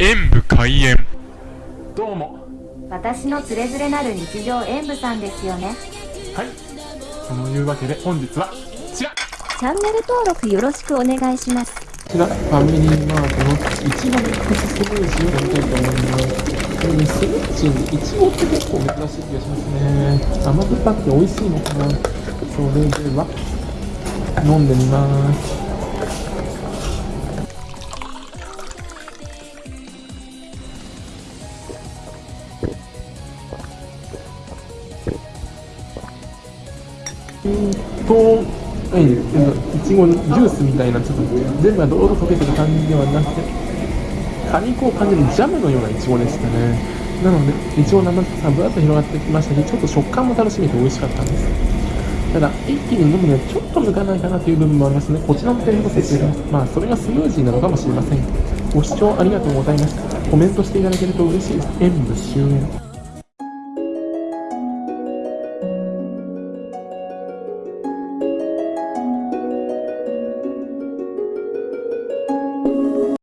演武開演。どうも。私のつれづれなる日常演舞さんですよね。はい。そのいうわけで本日はこちら。こチャンネル登録よろしくお願いします。ちらファミリーマートのいちごミックススムージーを飲みたいと思います。えースムージーにいちごって結構珍しい気がしますね。甘酸っぱくて美味しいのかな。それでは飲んでみますと、はい、いちごのジュースみたいな、ちょっと全部がどろどろ溶けてる感じではなくて、果肉を感じるジャムのようないちごでしたね。なので、いちごの甘さがぶわっと広がってきましたし、ちょっと食感も楽しめて美味しかったんです。ただ、一気に飲むにはちょっと向かないかなという部分もありますね。こちらの点と説明まあ、それがスムージーなのかもしれません。ご視聴ありがとうございました。コメントしていただけると嬉しいです。演武終演。